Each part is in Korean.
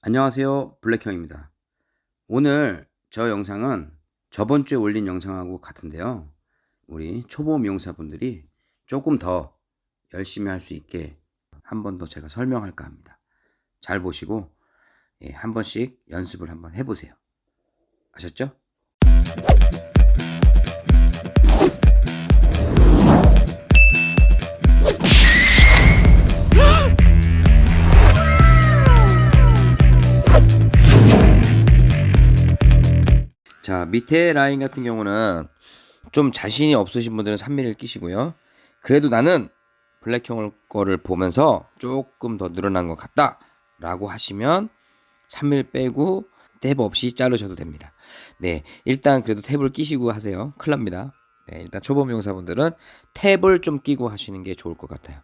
안녕하세요. 블랙형입니다. 오늘 저 영상은 저번 주에 올린 영상하고 같은데요. 우리 초보 미용사분들이 조금 더 열심히 할 수 있게 한 번 더 제가 설명할까 합니다. 잘 보시고 예, 한 번씩 연습을 한번 해보세요. 아셨죠? 밑에 라인 같은 경우는 좀 자신이 없으신 분들은 3mm 끼시고요. 그래도 나는 블랙형 거를 보면서 조금 더 늘어난 것 같다 라고 하시면 3mm 빼고 탭 없이 자르셔도 됩니다. 네 일단 그래도 탭을 끼시고 하세요. 큰일 납니다. 네, 일단 초보 미용사분들은 탭을 좀 끼고 하시는 게 좋을 것 같아요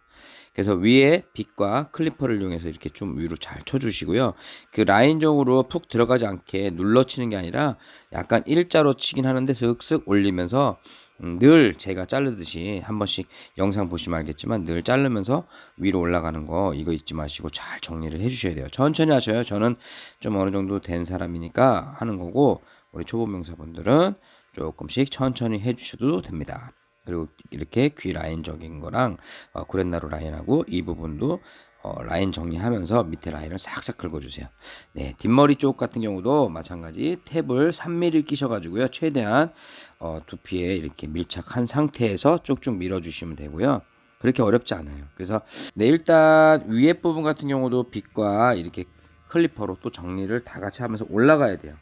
그래서 위에 빗과 클리퍼를 이용해서 이렇게 좀 위로 잘 쳐주시고요. 그 라인적으로 푹 들어가지 않게 눌러치는 게 아니라 약간 일자로 치긴 하는데 슥슥 올리면서 음, 늘 제가 자르듯이 한 번씩 영상 보시면 알겠지만 늘 자르면서 위로 올라가는 거 이거 잊지 마시고 잘 정리를 해 주셔야 돼요. 천천히 하셔요. 저는 좀 어느 정도 된 사람이니까 하는 거고 우리 초보 명사분들은 조금씩 천천히 해 주셔도 됩니다. 그리고 이렇게 귀 라인적인 거랑 어, 구렛나루 라인하고 이 부분도 어, 라인 정리하면서 밑에 라인을 싹싹 긁어주세요. 네, 뒷머리 쪽 같은 경우도 마찬가지 탭을 3mm 끼셔가지고요. 최대한 어, 두피에 이렇게 밀착한 상태에서 쭉쭉 밀어주시면 되고요. 그렇게 어렵지 않아요. 그래서 네, 일단 위에 부분 같은 경우도 빗과 이렇게 클리퍼로 또 정리를 다 같이 하면서 올라가야 돼요.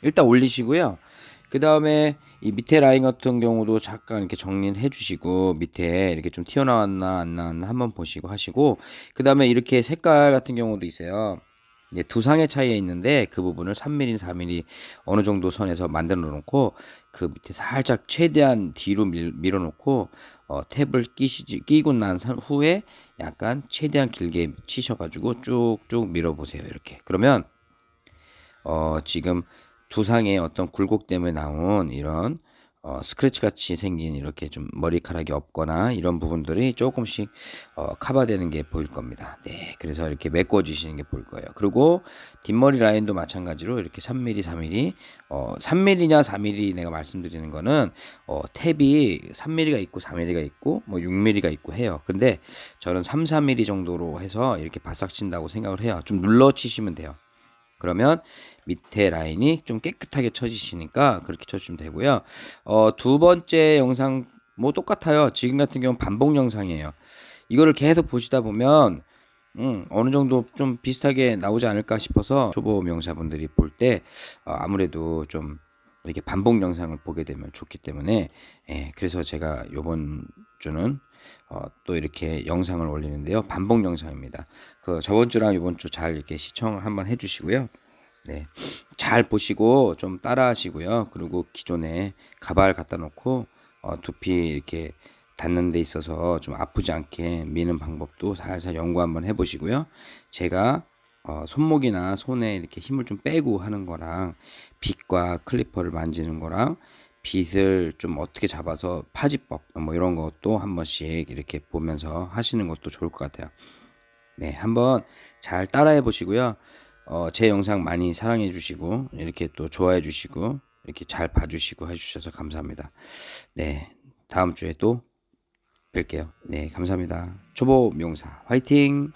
일단 올리시고요. 그 다음에 이 밑에 라인 같은 경우도 잠깐 이렇게 정리해 주시고 밑에 이렇게 좀 튀어나왔나 안 나왔나 한번 보시고 하시고 그 다음에 이렇게 색깔 같은 경우도 있어요. 이제 두상의 차이에 있는데 그 부분을 3mm, 4mm 어느 정도 선에서 만들어 놓고 그 밑에 살짝 최대한 뒤로 밀, 밀어 놓고 어, 탭을 끼시지 끼고 난 후에 약간 최대한 길게 치셔가지고 쭉쭉 밀어 보세요 이렇게. 그러면 어, 지금 두상의 어떤 굴곡 때문에 나온 이런 어, 스크래치 같이 생긴 이렇게 좀 머리카락이 없거나 이런 부분들이 조금씩 어, 커버되는 게 보일 겁니다. 네, 그래서 이렇게 메꿔주시는 게 보일 거예요. 그리고 뒷머리 라인도 마찬가지로 이렇게 3mm, 4mm, 어, 3mm냐 4mm 내가 말씀드리는 거는 어, 탭이 3mm가 있고 4mm가 있고 뭐 6mm가 있고 해요. 근데 저는 3, 4mm 정도로 해서 이렇게 바싹 친다고 생각을 해요. 좀 눌러 치시면 돼요. 그러면 밑에 라인이 좀 깨끗하게 쳐지시니까 그렇게 쳐주시면 되고요. 어, 두 번째 영상 뭐 똑같아요. 지금 같은 경우는 반복 영상이에요. 이거를 계속 보시다 보면 음, 어느 정도 좀 비슷하게 나오지 않을까 싶어서 초보 명사분들이 볼때 어, 아무래도 좀 이렇게 반복 영상을 보게 되면 좋기 때문에 예, 그래서 제가 요번 주는 어, 또 이렇게 영상을 올리는데요 반복 영상입니다 그 저번 주랑 이번 주 잘 이렇게 시청 한번 해주시고요 네. 잘 보시고 좀 따라 하시고요. 그리고 기존에 가발 갖다 놓고 어, 두피 이렇게 닿는 데 있어서 좀 아프지 않게 미는 방법도 살살 연구 한번 해보시고요. 제가 어, 손목이나 손에 이렇게 힘을 좀 빼고 하는 거랑 빗과 클리퍼를 만지는 거랑 빗을 좀 어떻게 잡아서 파지법 뭐 이런 것도 한 번씩 이렇게 보면서 하시는 것도 좋을 것 같아요. 네, 한번 잘 따라해 보시고요. 어, 제 영상 많이 사랑해 주시고 이렇게 또 좋아해 주시고 이렇게 잘 봐주시고 해주셔서 감사합니다. 네, 다음 주에 또 뵐게요. 네, 감사합니다. 초보 미용사 화이팅!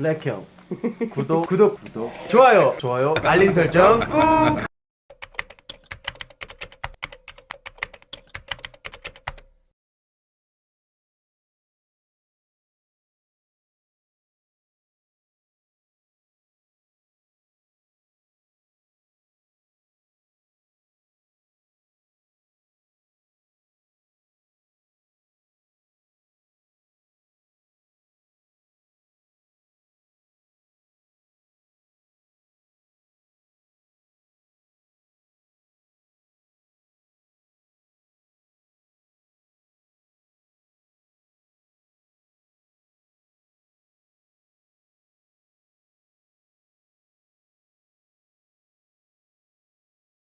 블랙형. 구독. 구독. 구독. 좋아요. 좋아요. 알림 설정 꾹